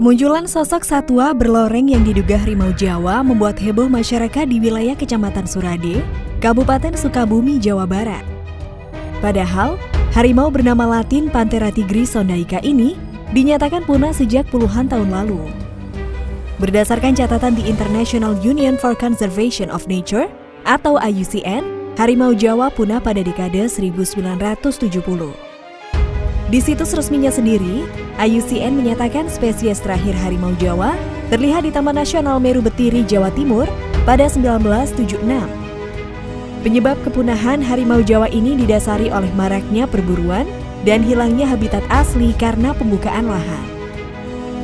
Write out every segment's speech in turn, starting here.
Kemunculan sosok satwa berloreng yang diduga harimau Jawa membuat heboh masyarakat di wilayah Kecamatan Surade, Kabupaten Sukabumi, Jawa Barat. Padahal, harimau bernama latin Panthera tigris sondaika ini dinyatakan punah sejak puluhan tahun lalu. Berdasarkan catatan di International Union for Conservation of Nature atau IUCN, harimau Jawa punah pada dekade 1970. Di situs resminya sendiri, IUCN menyatakan spesies terakhir harimau Jawa terlihat di Taman Nasional Meru Betiri, Jawa Timur pada 1976. Penyebab kepunahan harimau Jawa ini didasari oleh maraknya perburuan dan hilangnya habitat asli karena pembukaan lahan.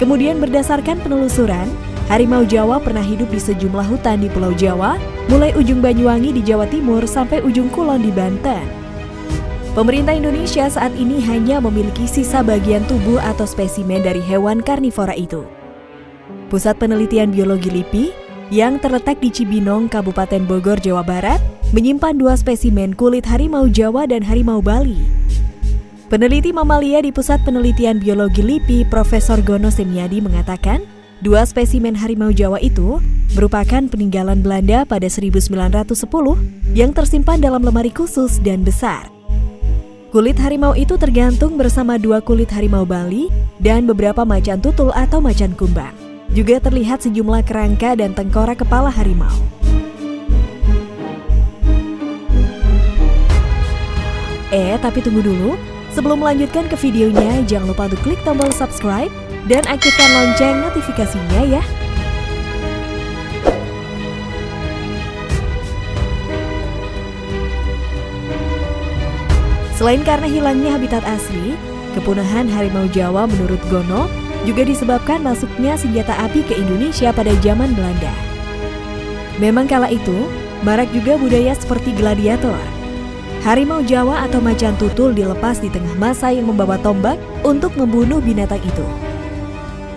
Kemudian berdasarkan penelusuran, harimau Jawa pernah hidup di sejumlah hutan di Pulau Jawa, mulai ujung Banyuwangi di Jawa Timur sampai ujung Kulon di Banten. Pemerintah Indonesia saat ini hanya memiliki sisa bagian tubuh atau spesimen dari hewan karnivora itu. Pusat Penelitian Biologi LIPI yang terletak di Cibinong, Kabupaten Bogor, Jawa Barat, menyimpan dua spesimen kulit harimau Jawa dan harimau Bali. Peneliti mamalia di Pusat Penelitian Biologi LIPI, Profesor Gono Semiadi mengatakan, dua spesimen harimau Jawa itu merupakan peninggalan Belanda pada 1910 yang tersimpan dalam lemari khusus dan besar. Kulit harimau itu tergantung bersama dua kulit harimau Bali dan beberapa macan tutul atau macan kumbang. Juga terlihat sejumlah kerangka dan tengkorak kepala harimau. Eh, tapi tunggu dulu. Sebelum melanjutkan ke videonya, jangan lupa untuk klik tombol subscribe dan aktifkan lonceng notifikasinya ya. Selain karena hilangnya habitat asli, kepunahan harimau Jawa menurut Gono juga disebabkan masuknya senjata api ke Indonesia pada zaman Belanda. Memang kala itu, marak juga budaya seperti gladiator. Harimau Jawa atau macan tutul dilepas di tengah masa yang membawa tombak untuk membunuh binatang itu.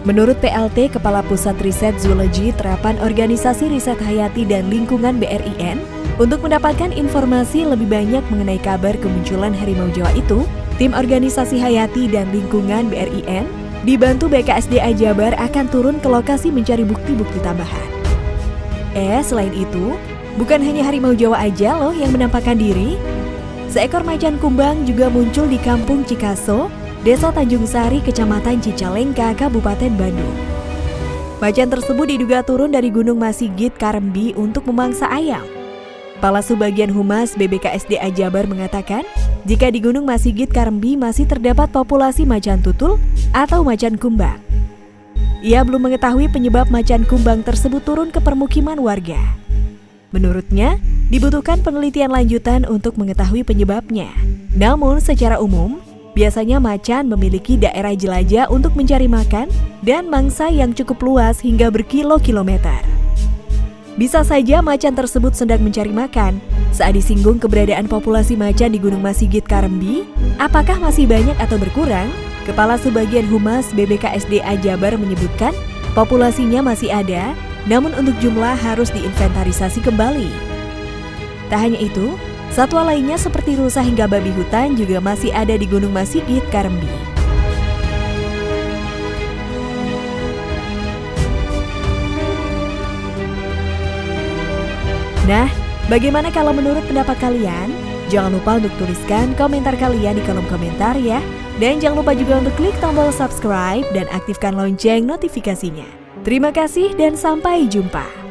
Menurut PLT, Kepala Pusat Riset Zoologi Terapan Organisasi Riset Hayati dan Lingkungan BRIN, untuk mendapatkan informasi lebih banyak mengenai kabar kemunculan harimau Jawa itu, tim organisasi Hayati dan Lingkungan BRIN dibantu BKSDA Jabar akan turun ke lokasi mencari bukti-bukti tambahan. Eh, selain itu, bukan hanya harimau Jawa aja loh yang menampakkan diri. Seekor macan kumbang juga muncul di Kampung Cikaso, Desa Tanjung Sari, Kecamatan Cicalengka, Kabupaten Bandung. Macan tersebut diduga turun dari Gunung Masigit, Karembi untuk memangsa ayam. Kepala Subbagian Humas BBKSDA Jabar mengatakan, jika di Gunung Masigit Karembi masih terdapat populasi macan tutul atau macan kumbang. Ia belum mengetahui penyebab macan kumbang tersebut turun ke permukiman warga. Menurutnya, dibutuhkan penelitian lanjutan untuk mengetahui penyebabnya. Namun, secara umum, biasanya macan memiliki daerah jelajah untuk mencari makan dan mangsa yang cukup luas hingga berkilo-kilometer. Bisa saja macan tersebut sedang mencari makan. Saat disinggung keberadaan populasi macan di Gunung Masigit Karembi, apakah masih banyak atau berkurang? Kepala Sebagian Humas BBKSDA Jabar menyebutkan populasinya masih ada, namun untuk jumlah harus diinventarisasi kembali. Tak hanya itu, satwa lainnya seperti rusa hingga babi hutan juga masih ada di Gunung Masigit Karembi. Nah, bagaimana kalau menurut pendapat kalian? Jangan lupa untuk tuliskan komentar kalian di kolom komentar ya. Dan jangan lupa juga untuk klik tombol subscribe dan aktifkan lonceng notifikasinya. Terima kasih dan sampai jumpa.